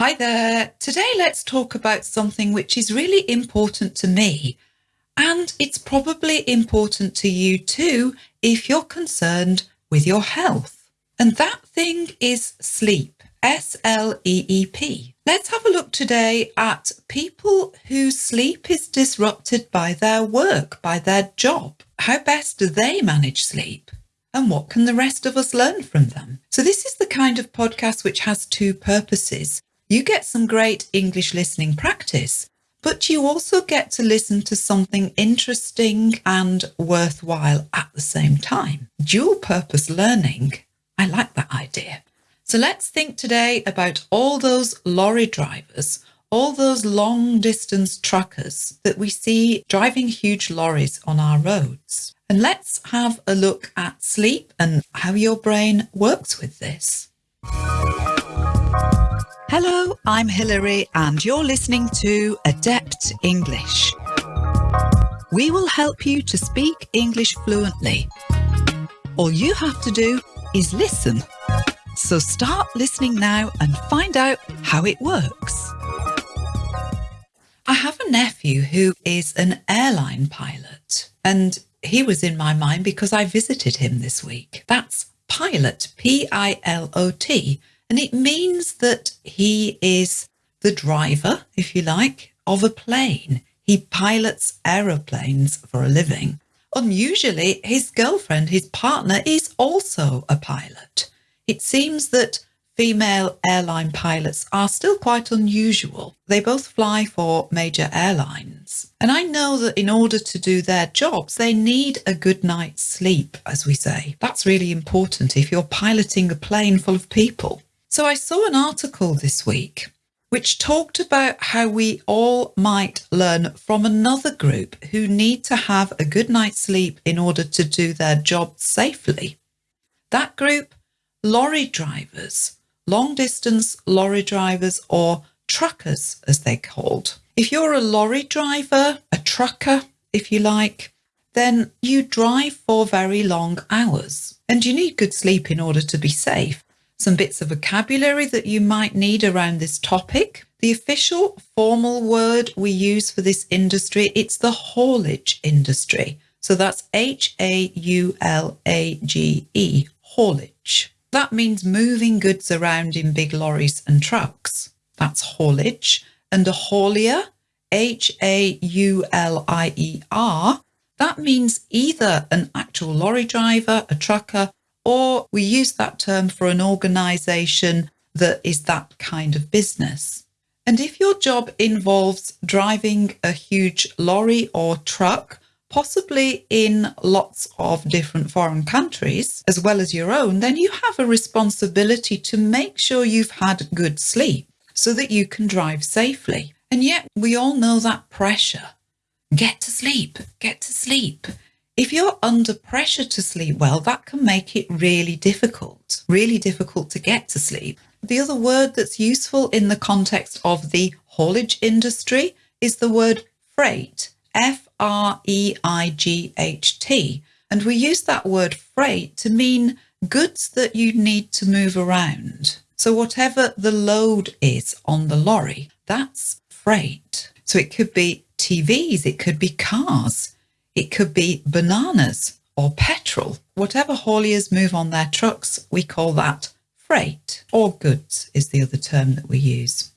Hi there. Today, let's talk about something which is really important to me, and it's probably important to you too if you're concerned with your health. And that thing is sleep. S L E E P. Let's have a look today at people whose sleep is disrupted by their work, by their job. How best do they manage sleep? And what can the rest of us learn from them? So, this is the kind of podcast which has two purposes. You get some great English listening practice, but you also get to listen to something interesting and worthwhile at the same time. Dual purpose learning. I like that idea. So let's think today about all those lorry drivers, all those long distance truckers that we see driving huge lorries on our roads. And let's have a look at sleep and how your brain works with this. Hello, I'm Hilary, and you're listening to Adept English. We will help you to speak English fluently. All you have to do is listen. So start listening now and find out how it works. I have a nephew who is an airline pilot, and he was in my mind because I visited him this week. That's pilot, P I L O T, and it means that he is the driver, if you like, of a plane. He pilots aeroplanes for a living. Unusually, his girlfriend, his partner, is also a pilot. It seems that female airline pilots are still quite unusual. They both fly for major airlines. And I know that in order to do their jobs, they need a good night's sleep, as we say. That's really important if you're piloting a plane full of people. So I saw an article this week which talked about how we all might learn from another group who need to have a good night's sleep in order to do their job safely. That group lorry drivers, long distance lorry drivers or truckers as they're called. If you're a lorry driver, a trucker, if you like, then you drive for very long hours and you need good sleep in order to be safe. Some bits of vocabulary that you might need around this topic. The official formal word we use for this industry, it's the haulage industry. So that's H A U L A G E, haulage. That means moving goods around in big lorries and trucks. That's haulage. And a haulier, H A U L I E R, that means either an actual lorry driver, a trucker, or we use that term for an organisation that is that kind of business. And if your job involves driving a huge lorry or truck, possibly in lots of different foreign countries, as well as your own, then you have a responsibility to make sure you've had good sleep so that you can drive safely. And yet, we all know that pressure. Get to sleep, get to sleep. If you're under pressure to sleep well, that can make it really difficult, really difficult to get to sleep. The other word that's useful in the context of the haulage industry is the word freight. F R E I G H T. And we use that word freight to mean goods that you need to move around. So, whatever the load is on the lorry, that's freight. So, it could be TVs, it could be cars, it could be bananas or petrol. Whatever hauliers move on their trucks, we call that freight or goods, is the other term that we use.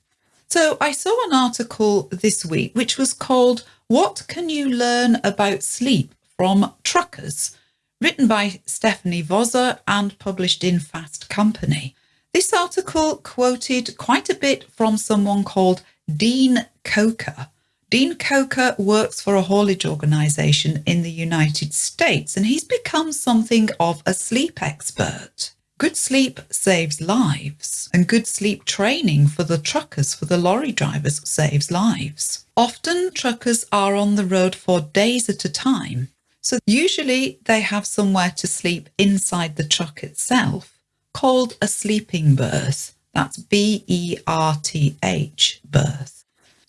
So, I saw an article this week which was called what can you learn about sleep from truckers? Written by Stephanie Vozza and published in Fast Company. This article quoted quite a bit from someone called Dean Croke. Dean Croke works for a haulage organisation in the United States and he's become something of a sleep expert. Good sleep saves lives, and good sleep training for the truckers, for the lorry drivers, saves lives. Often, truckers are on the road for days at a time, so usually they have somewhere to sleep inside the truck itself, called a sleeping berth. That's B E R T H, berth.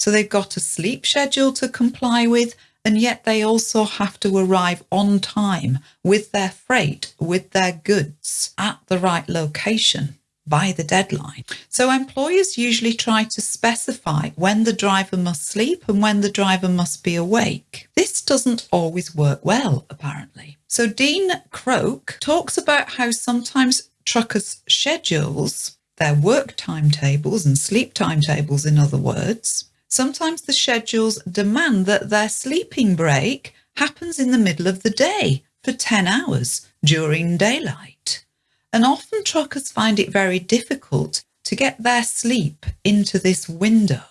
So they've got a sleep schedule to comply with, and yet they also have to arrive on time with their freight, with their goods at the right location. by the deadline. So employers usually try to specify when the driver must sleep and when the driver must be awake. This doesn't always work well, apparently. So Dean Croke talks about how sometimes truckers' schedules, their work timetables and sleep timetables, in other words, sometimes the schedules demand that their sleeping break happens in the middle of the day for 10 hours during daylight. And often truckers find it very difficult to get their sleep into this window.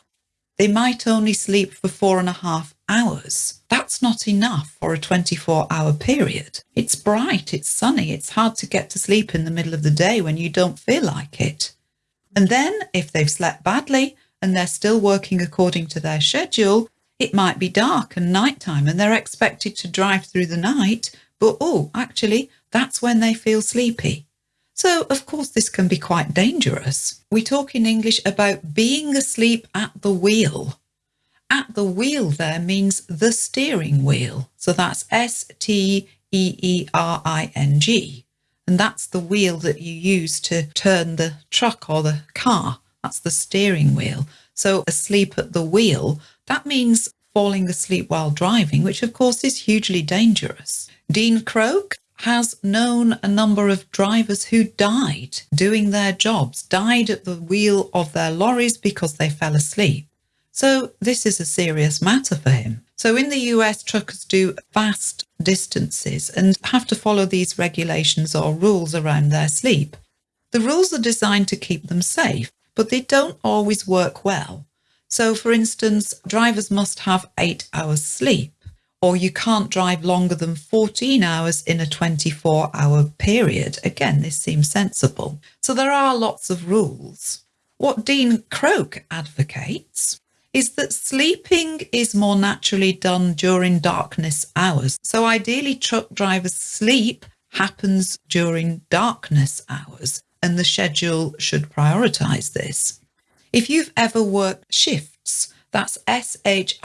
They might only sleep for four and a half hours. That's not enough for a 24 hour period. It's bright, it's sunny, it's hard to get to sleep in the middle of the day when you don't feel like it. And then, if they've slept badly and they're still working according to their schedule, it might be dark and nighttime and they're expected to drive through the night, but oh, actually, that's when they feel sleepy. So, of course, this can be quite dangerous. We talk in English about being asleep at the wheel. At the wheel there means the steering wheel. So that's S T E E R I N G. And that's the wheel that you use to turn the truck or the car. That's the steering wheel. So asleep at the wheel, that means falling asleep while driving, which of course is hugely dangerous. Dean Croke has known a number of drivers who died doing their jobs, died at the wheel of their lorries because they fell asleep. So this is a serious matter for him. So in the US, truckers do vast distances and have to follow these regulations or rules around their sleep. The rules are designed to keep them safe, but they don't always work well. So for instance, drivers must have eight hours sleep or you can't drive longer than 14 hours in a 24 hour period. Again, this seems sensible. So there are lots of rules. What Dean Croke advocates is that sleeping is more naturally done during darkness hours. So ideally, truck drivers' sleep happens during darkness hours, and the schedule should prioritize this. If you've ever worked shifts, that's S-H-I-F-T-S,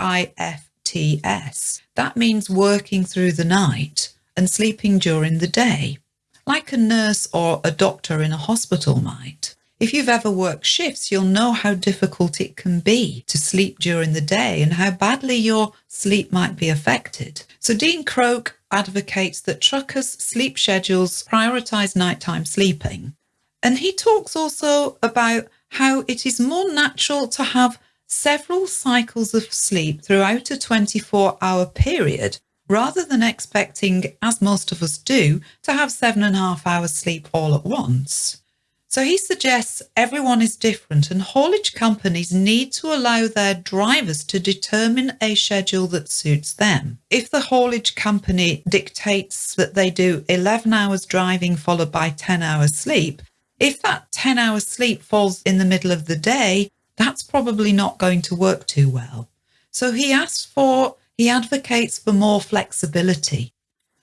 That means working through the night and sleeping during the day, like a nurse or a doctor in a hospital might. If you've ever worked shifts, you'll know how difficult it can be to sleep during the day and how badly your sleep might be affected. So Dean Croke advocates that truckers' sleep schedules prioritise nighttime sleeping. And he talks also about how it is more natural to have several cycles of sleep throughout a 24 hour period rather than expecting, as most of us do, to have seven and a half hours sleep all at once. So he suggests everyone is different and haulage companies need to allow their drivers to determine a schedule that suits them. If the haulage company dictates that they do 11 hours driving followed by 10 hours sleep, if that 10 hours sleep falls in the middle of the day, that's probably not going to work too well. So he asks for, he advocates for more flexibility.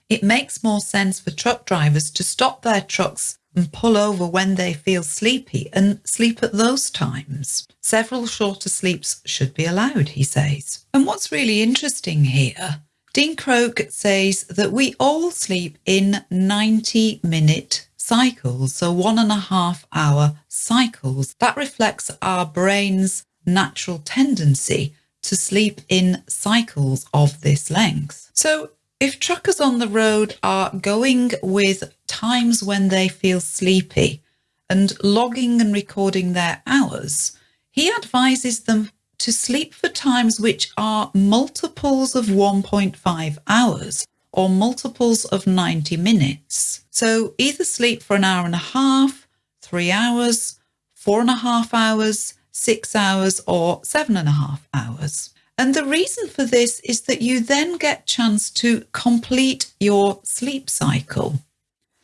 It makes more sense for truck drivers to stop their trucks and pull over when they feel sleepy and sleep at those times. Several shorter sleeps should be allowed, he says. And what's really interesting here, Dean Croke says that we all sleep in 90 minute cycles, so one and a half hour cycles. That reflects our brain's natural tendency to sleep in cycles of this length. So if truckers on the road are going with times when they feel sleepy and logging and recording their hours, he advises them to sleep for times which are multiples of 1.5 hours or multiples of 90 minutes. So either sleep for an hour and a half, three hours, four and a half hours, six hours, or seven and a half hours. And the reason for this is that you then get chance to complete your sleep cycle.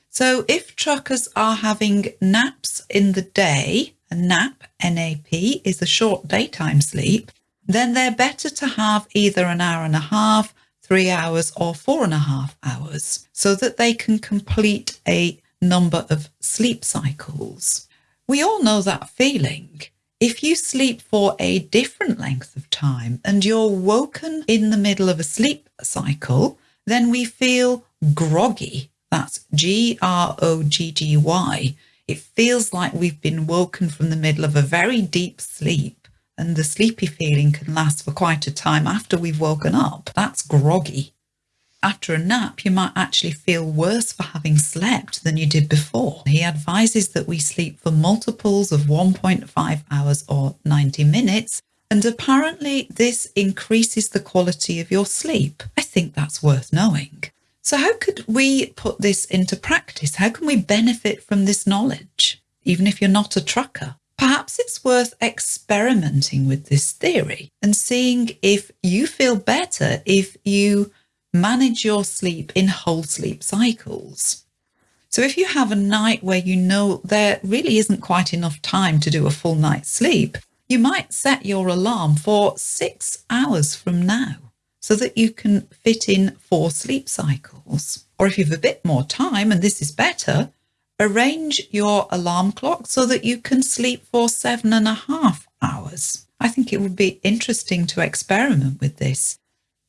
So if truckers are having naps in the day, a nap, NAP, is a short daytime sleep, then they're better to have either an hour and a half, three hours or four and a half hours so that they can complete a number of sleep cycles. We all know that feeling. If you sleep for a different length of time and you're woken in the middle of a sleep cycle, then we feel groggy. That's G R O G G Y. It feels like we've been woken from the middle of a very deep sleep and the sleepy feeling can last for quite a time after we've woken up. That's groggy. After a nap, you might actually feel worse for having slept than you did before. He advises that we sleep for multiples of 1.5 hours or 90 minutes, and apparently this increases the quality of your sleep. I think that's worth knowing. So, how could we put this into practice? How can we benefit from this knowledge, even if you're not a trucker? Perhaps it's worth experimenting with this theory and seeing if you feel better if you manage your sleep in whole sleep cycles. So, if you have a night where you know there really isn't quite enough time to do a full night's sleep, you might set your alarm for six hours from now so that you can fit in four sleep cycles. Or if you've a bit more time, and this is better, arrange your alarm clock so that you can sleep for seven and a half hours. I think it would be interesting to experiment with this.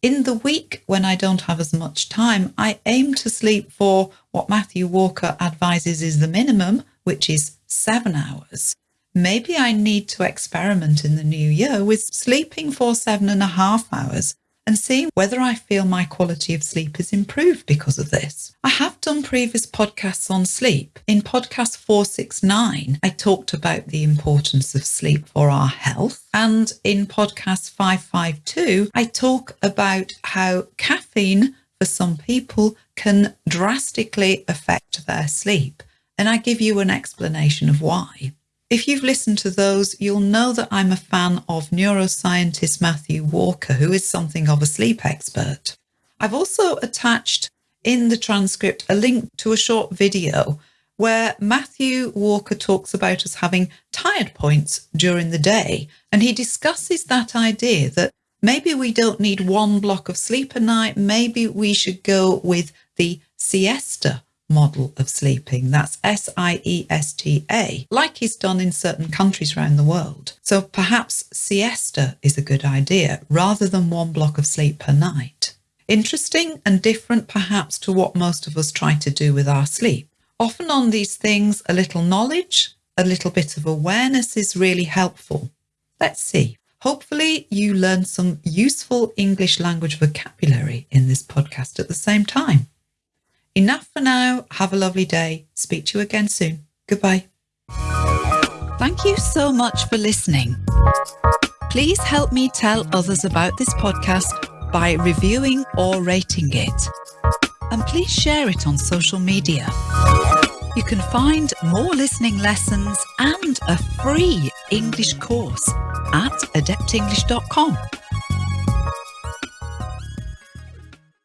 In the week when I don't have as much time, I aim to sleep for what Matthew Walker advises is the minimum, which is seven hours. Maybe I need to experiment in the new year with sleeping for seven and a half hours and seeing whether I feel my quality of sleep has improved because of this. I have done previous podcasts on sleep. In podcast 469, I talked about the importance of sleep for our health. And in podcast 552, I talk about how caffeine for some people can drastically affect their sleep. And I give you an explanation of why. If you've listened to those, you'll know that I'm a fan of neuroscientist Matthew Walker, who is something of a sleep expert. I've also attached in the transcript a link to a short video where Matthew Walker talks about us having tired points during the day. And he discusses that idea that maybe we don't need one block of sleep a night, maybe we should go with the siesta model of sleeping. That's S I E S T A, like he's done in certain countries around the world. So perhaps siesta is a good idea rather than one block of sleep per night. Interesting and different perhaps to what most of us try to do with our sleep. Often on these things, a little knowledge, a little bit of awareness is really helpful. Let's see. Hopefully, you learned some useful English language vocabulary in this podcast at the same time. Enough for now. Have a lovely day. Speak to you again soon. Goodbye. Thank you so much for listening. Please help me tell others about this podcast by reviewing or rating it. And please share it on social media. You can find more listening lessons and a free English course at adeptenglish.com.